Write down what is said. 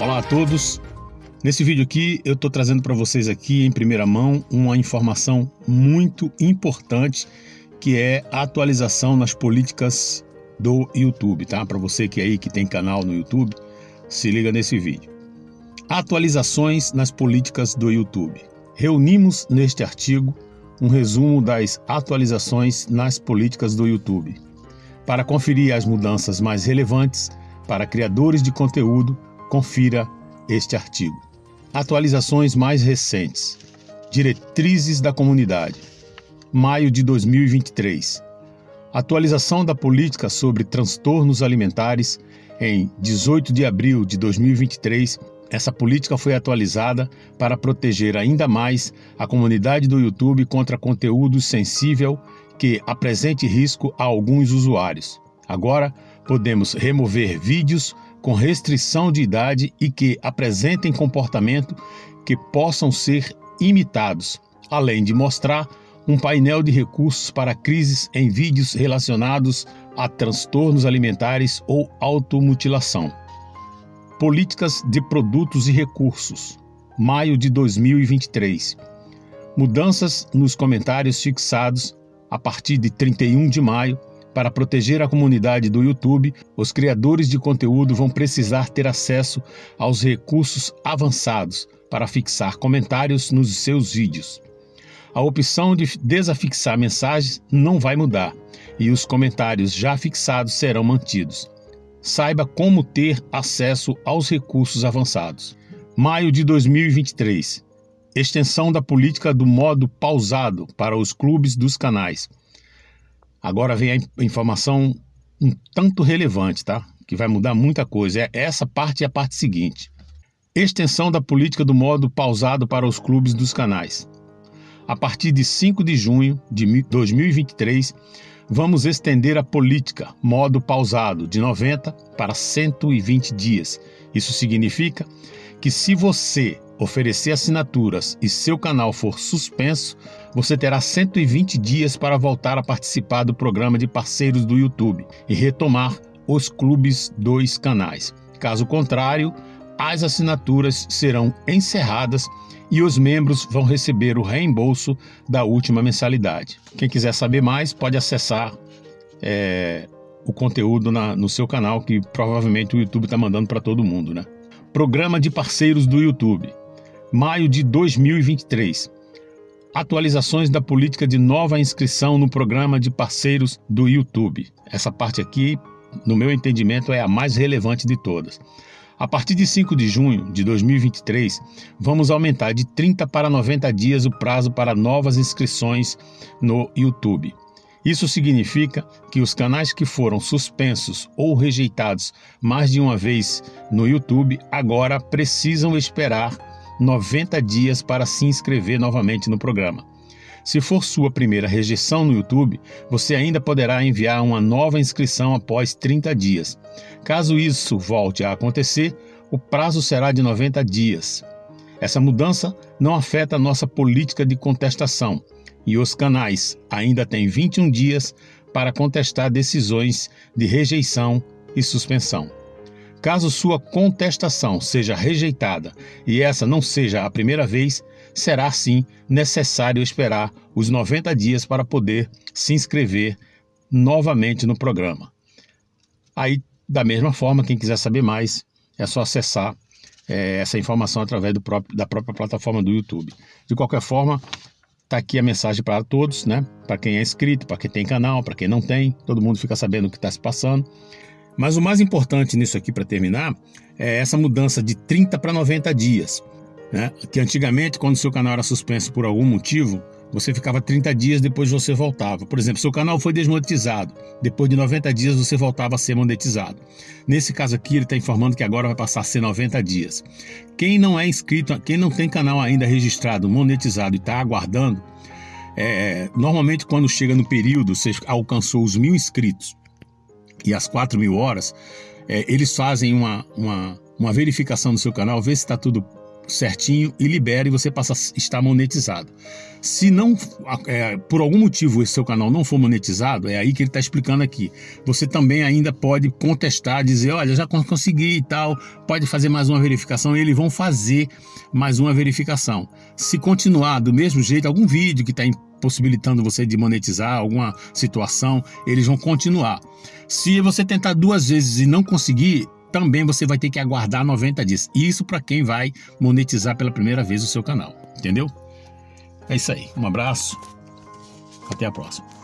Olá a todos. Nesse vídeo aqui eu estou trazendo para vocês aqui em primeira mão uma informação muito importante que é a atualização nas políticas do YouTube, tá? Para você que aí que tem canal no YouTube, se liga nesse vídeo. Atualizações nas políticas do YouTube. Reunimos neste artigo um resumo das atualizações nas políticas do YouTube. Para conferir as mudanças mais relevantes para criadores de conteúdo, confira este artigo. Atualizações mais recentes. Diretrizes da comunidade. Maio de 2023. Atualização da política sobre transtornos alimentares em 18 de abril de 2023 essa política foi atualizada para proteger ainda mais a comunidade do YouTube contra conteúdo sensível que apresente risco a alguns usuários. Agora, podemos remover vídeos com restrição de idade e que apresentem comportamento que possam ser imitados, além de mostrar um painel de recursos para crises em vídeos relacionados a transtornos alimentares ou automutilação. Políticas de Produtos e Recursos, maio de 2023. Mudanças nos comentários fixados a partir de 31 de maio. Para proteger a comunidade do YouTube, os criadores de conteúdo vão precisar ter acesso aos recursos avançados para fixar comentários nos seus vídeos. A opção de desafixar mensagens não vai mudar e os comentários já fixados serão mantidos saiba como ter acesso aos recursos avançados. Maio de 2023. Extensão da política do modo pausado para os clubes dos canais. Agora vem a informação um tanto relevante, tá? Que vai mudar muita coisa. É essa parte e a parte seguinte. Extensão da política do modo pausado para os clubes dos canais. A partir de 5 de junho de 2023, Vamos estender a política, modo pausado, de 90 para 120 dias. Isso significa que se você oferecer assinaturas e seu canal for suspenso, você terá 120 dias para voltar a participar do programa de parceiros do YouTube e retomar os clubes dos canais. Caso contrário, as assinaturas serão encerradas e os membros vão receber o reembolso da última mensalidade. Quem quiser saber mais pode acessar é, o conteúdo na, no seu canal, que provavelmente o YouTube está mandando para todo mundo. Né? Programa de parceiros do YouTube, maio de 2023. Atualizações da política de nova inscrição no programa de parceiros do YouTube. Essa parte aqui, no meu entendimento, é a mais relevante de todas. A partir de 5 de junho de 2023, vamos aumentar de 30 para 90 dias o prazo para novas inscrições no YouTube. Isso significa que os canais que foram suspensos ou rejeitados mais de uma vez no YouTube agora precisam esperar 90 dias para se inscrever novamente no programa. Se for sua primeira rejeição no YouTube, você ainda poderá enviar uma nova inscrição após 30 dias. Caso isso volte a acontecer, o prazo será de 90 dias. Essa mudança não afeta a nossa política de contestação e os canais ainda têm 21 dias para contestar decisões de rejeição e suspensão. Caso sua contestação seja rejeitada e essa não seja a primeira vez, será sim necessário esperar os 90 dias para poder se inscrever novamente no programa. Aí, da mesma forma, quem quiser saber mais, é só acessar é, essa informação através próprio, da própria plataforma do YouTube. De qualquer forma, Tá aqui a mensagem para todos, né? Para quem é inscrito, para quem tem canal, para quem não tem, todo mundo fica sabendo o que está se passando. Mas o mais importante nisso aqui para terminar é essa mudança de 30 para 90 dias. Né? Que antigamente, quando seu canal era suspenso por algum motivo, você ficava 30 dias depois você voltava. Por exemplo, seu canal foi desmonetizado, depois de 90 dias você voltava a ser monetizado. Nesse caso aqui, ele está informando que agora vai passar a ser 90 dias. Quem não é inscrito, quem não tem canal ainda registrado, monetizado e está aguardando, é, normalmente quando chega no período, você alcançou os mil inscritos e as 4 mil horas, é, eles fazem uma, uma, uma verificação do seu canal, ver se está tudo certinho e libera e você passa a estar monetizado. Se não, é, por algum motivo esse seu canal não for monetizado, é aí que ele está explicando aqui. Você também ainda pode contestar, dizer, olha, já consegui e tal, pode fazer mais uma verificação e eles vão fazer mais uma verificação. Se continuar do mesmo jeito, algum vídeo que está possibilitando você de monetizar alguma situação, eles vão continuar. Se você tentar duas vezes e não conseguir, também você vai ter que aguardar 90 dias. Isso para quem vai monetizar pela primeira vez o seu canal, entendeu? É isso aí. Um abraço. Até a próxima.